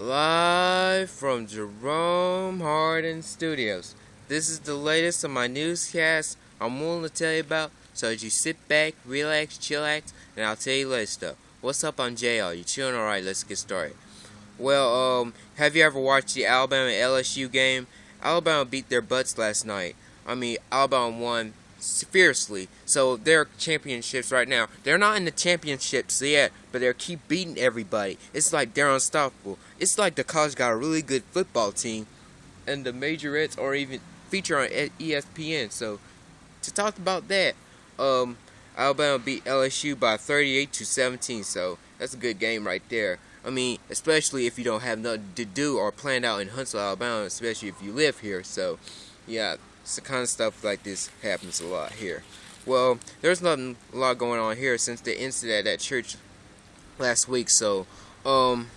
Live from Jerome Hardin Studios. This is the latest of my newscast I'm willing to tell you about, so as you sit back, relax, chillax, and I'll tell you later stuff. What's up, I'm JR. You chilling? Alright, let's get started. Well, um, have you ever watched the Alabama LSU game? Alabama beat their butts last night. I mean, Alabama won fiercely. So they're championships right now. They're not in the championships yet, but they keep beating everybody. It's like they're unstoppable. It's like the college got a really good football team, and the majorettes are even featured on ESPN. So to talk about that, um, Alabama beat LSU by 38 to 17. So that's a good game right there. I mean, especially if you don't have nothing to do or planned out in Huntsville, Alabama, especially if you live here. So, yeah, the kind of stuff like this happens a lot here. Well, there's nothing a lot going on here since the incident at that church last week. So, um,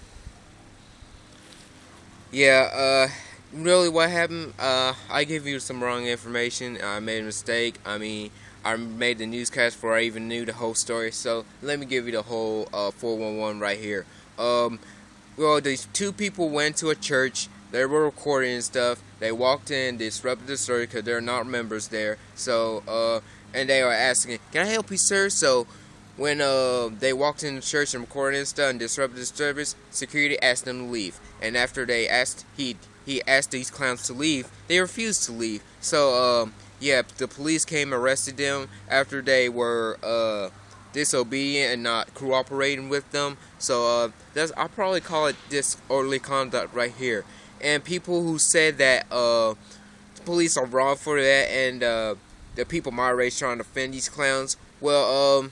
yeah, uh, really what happened, uh, I gave you some wrong information. I made a mistake. I mean, I made the newscast before I even knew the whole story. So, let me give you the whole, uh, 411 right here. Um, well, these two people went to a church they were recording stuff. They walked in, disrupted the story because they're not members there. So, uh, and they were asking, "Can I help you, sir?" So, when uh they walked in the church and recorded and stuff and disrupted the service, security asked them to leave. And after they asked, he he asked these clowns to leave. They refused to leave. So, um, yeah, the police came arrested them after they were uh disobedient and not cooperating with them. So, uh, that's I'll probably call it disorderly conduct right here and people who said that uh, police are wrong for that, and uh, the people my race trying to defend these clowns. Well, um,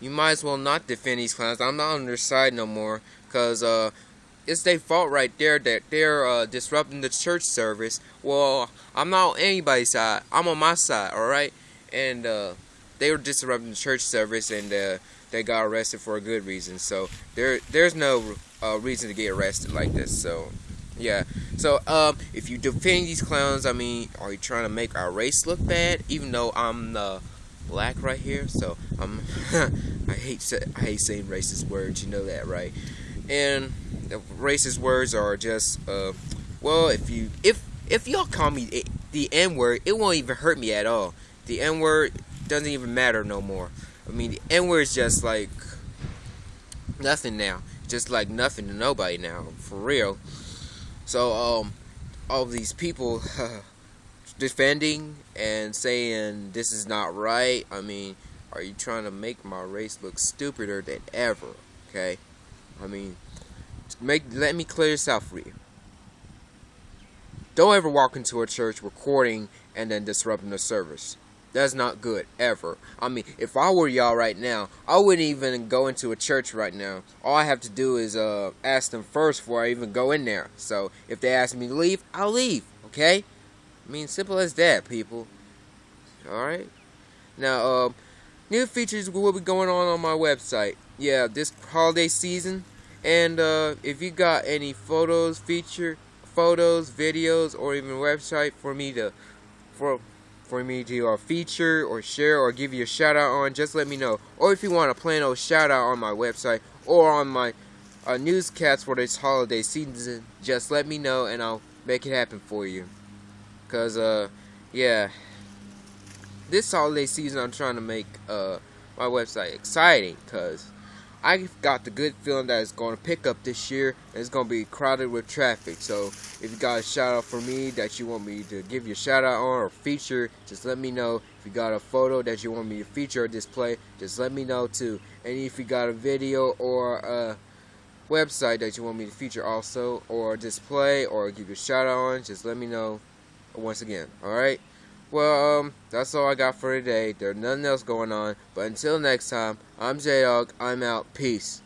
you might as well not defend these clowns. I'm not on their side no more, cause uh, it's their fault right there that they're uh, disrupting the church service. Well, I'm not on anybody's side. I'm on my side, all right? And uh, they were disrupting the church service, and uh, they got arrested for a good reason. So there, there's no uh, reason to get arrested like this. So, yeah. So, um, if you defend these clowns, I mean, are you trying to make our race look bad? Even though I'm the black right here, so I'm. I hate I hate saying racist words. You know that, right? And the racist words are just, uh, well, if you if if y'all call me the N word, it won't even hurt me at all. The N word doesn't even matter no more. I mean, the N word is just like nothing now just like nothing to nobody now, for real. So, um, all these people defending and saying this is not right. I mean, are you trying to make my race look stupider than ever? Okay, I mean, make let me clear this out for you. Don't ever walk into a church recording and then disrupting the service. That's not good, ever. I mean, if I were y'all right now, I wouldn't even go into a church right now. All I have to do is uh, ask them first before I even go in there. So, if they ask me to leave, I'll leave, okay? I mean, simple as that, people. Alright? Now, uh, new features will be going on on my website. Yeah, this holiday season. And uh, if you got any photos, feature photos, videos, or even website for me to, for for me to uh, feature or share or give you a shout out on, just let me know. Or if you want a plain old shout out on my website or on my uh, newscast for this holiday season, just let me know and I'll make it happen for you. Cause uh, yeah, this holiday season I'm trying to make uh my website exciting. Cause I got the good feeling that it's going to pick up this year and it's going to be crowded with traffic. So if you got a shout out for me that you want me to give you a shout out on or feature, just let me know. If you got a photo that you want me to feature or display, just let me know too. And if you got a video or a website that you want me to feature also or display or give you a shout out on, just let me know once again. Alright? Well, um, that's all I got for today. There's nothing else going on. But until next time, I'm J-Dog. I'm out. Peace.